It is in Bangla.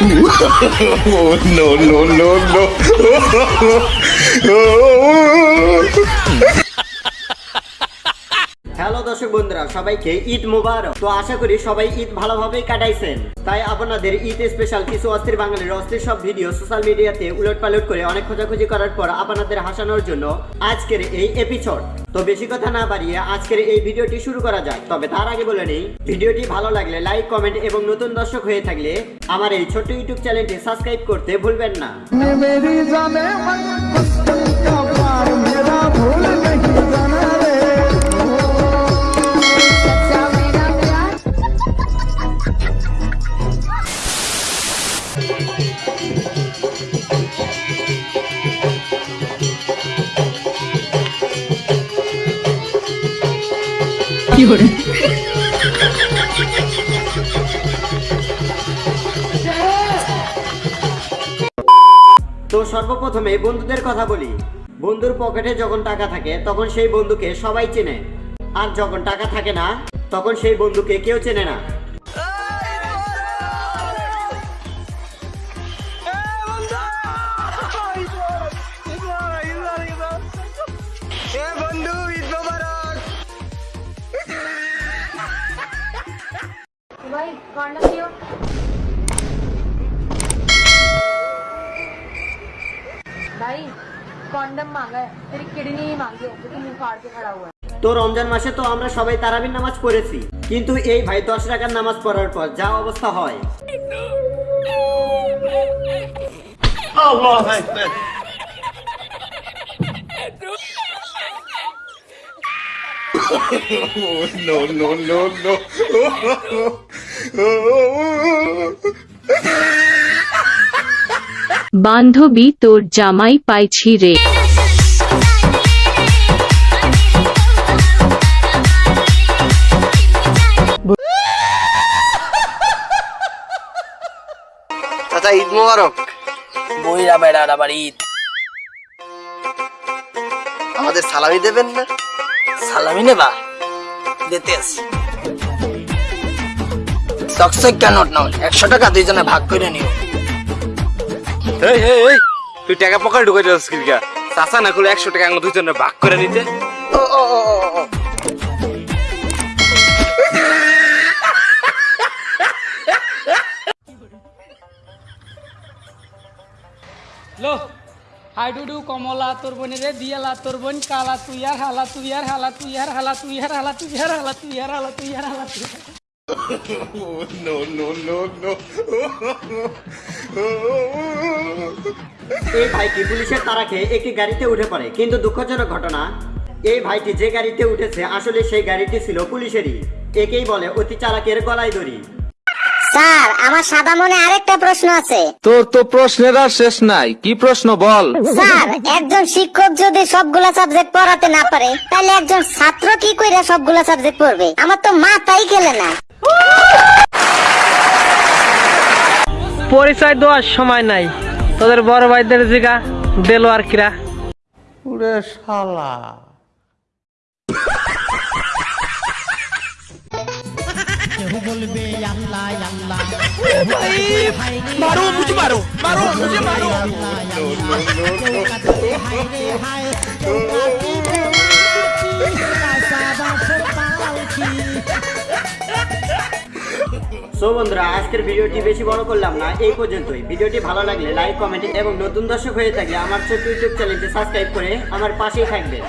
oh, no, no, no, no. Hello দর্শক বন্ধুরা, সবাইকে ঈদ মুবারক। তো আশা করি সবাই ঈদ ভালোভাবেই কাটাইছেন। তাই আপনাদের ঈদ স্পেশাল কিছু অস্থির বাঙালির অস্থির সব ভিডিও সোশ্যাল মিডিয়াতে উলট পালট করে অনেক খোঁজাখুঁজি করার পর আপনাদের হাসানোর জন্য আজকের এই এপিসোড তো বেশি কথা না বাড়িয়ে আজকের এই ভিডিওটি শুরু করা যাক। তবে তার আগে বলে নেই ভিডিওটি ভালো লাগলে লাইক কমেন্ট এবং নতুন দর্শক হয়ে থাকলে আমার এই ছোট্ট ইউটিউব চ্যানেলটি সাবস্ক্রাইব করতে ভুলবেন না। তো সর্বপ্রথমে বন্ধুদের কথা বলি। বন্ধুর পকেটে যখন টাকা থাকে, তখন সেই বন্ধুকে সবাই চেনে। আর যখন টাকা থাকে না, তখন সেই বন্ধুকে কেউ চেনে না। তো রমজান মাসে তো আমরা সবাই তারাবির নামাজ পড়েছি কিন্তু এই ভাই দশ টাকার নামাজ পড়ার পর যা অবস্থা হয়। no, no, no, no. বান্ধবী তোর জামাই পাইছি রে। চাচা ঈদ মোবারক। বইরা বেড়ার আবার ঈদ। আমাদের সালামি দেবেন না? সালামি নেবা? দিতে আসি। চকচক কেন নাও একশো টাকা দুইজনে ভাগ করে নিও এই এই এই তুই টাকা পকেটে ঢুকে যাচ্ছিস কিলকা চাচা না করলে একশো টাকা দুজনে ভাগ করে নিতে ও ও ও ও, লো হাই টু কমলা তোর বোনের দিয়ালা তোর বোন কালা তুই আর হালা তুই আর হালা তুই আর হালা তুই আর হালা তুই আর হালা তুই আর হালা তুই আর হালা তুই আর Oh, no, no, no, no. এই ভাইটি পুলিশের তারা খেয়ে একটি গাড়িতে উঠে পড়ে। কিন্তু দুঃখজনক ঘটনা এই ভাইটি যে গাড়িতে উঠেছে আসলে সেই গাড়িটি ছিল পুলিশেরই। একেই বলে অতি চালাকের গলায় দড়ি। স্যার আমার সাদা মনে আরেকটা প্রশ্ন আছে। তোর তো প্রশ্নের আর শেষ নাই। কি প্রশ্ন বল? স্যার একজন শিক্ষক যদি সবগুলা সাবজেক্ট পড়াতে না পারে তাহলে একজন ছাত্র কি কইরা সবগুলা সাবজেক্ট পড়বে? আমার তো মাথাই খেলে না। পরিচয় দেওয়ার সময় নাই। তোদের বড় ভাইদের জিগা দেলো আর কিরা। উড়ে শালা। বলবে সো বন্ধুরা, আজকের ভিডিওটি বেশি বড় করলাম না, এই পর্যন্তই। ভিডিওটি ভালো লাগলে লাইক, কমেন্ট এবং নতুন দর্শক হয়ে থাকলে আমার ছোট্ট ইউটিউব চ্যানেলটি সাবস্ক্রাইব করে আমার পাশেই থাকবেন।